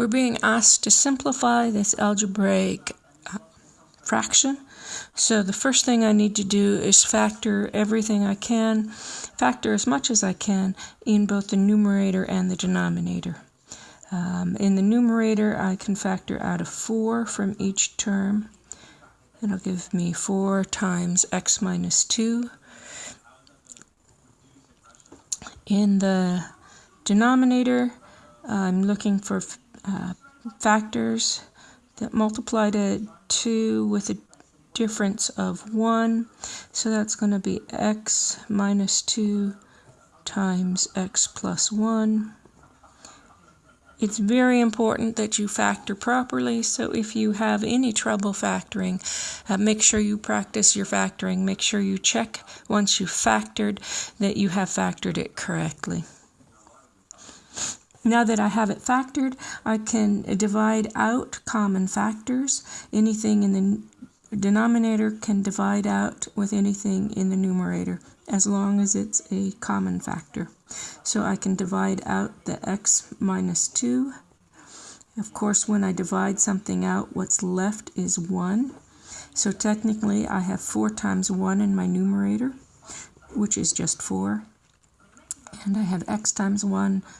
We're being asked to simplify this algebraic uh, fraction. So the first thing I need to do is factor everything I can, factor as much as I can in both the numerator and the denominator. Um, in the numerator, I can factor out a 4 from each term. It'll give me 4 times x minus 2. In the denominator, I'm looking for uh, factors that multiply to 2 with a difference of 1. So that's going to be x minus 2 times x plus 1. It's very important that you factor properly, so if you have any trouble factoring, uh, make sure you practice your factoring. Make sure you check once you've factored that you have factored it correctly. Now that I have it factored, I can divide out common factors. Anything in the denominator can divide out with anything in the numerator as long as it's a common factor. So I can divide out the x minus 2. Of course, when I divide something out, what's left is 1. So technically, I have 4 times 1 in my numerator, which is just 4. And I have x times 1, uh,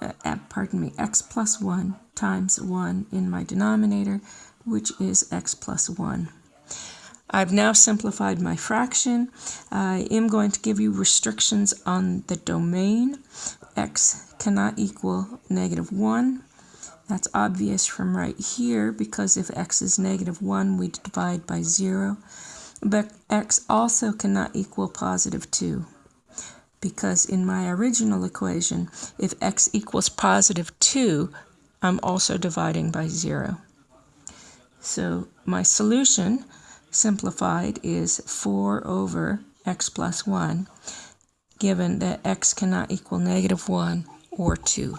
uh, pardon me, x plus 1 times 1 in my denominator, which is x plus 1. I've now simplified my fraction. I am going to give you restrictions on the domain. x cannot equal negative 1. That's obvious from right here because if x is negative 1, we divide by 0. But x also cannot equal positive 2 because in my original equation, if x equals positive 2, I'm also dividing by 0. So my solution simplified is 4 over x plus 1, given that x cannot equal negative 1 or 2.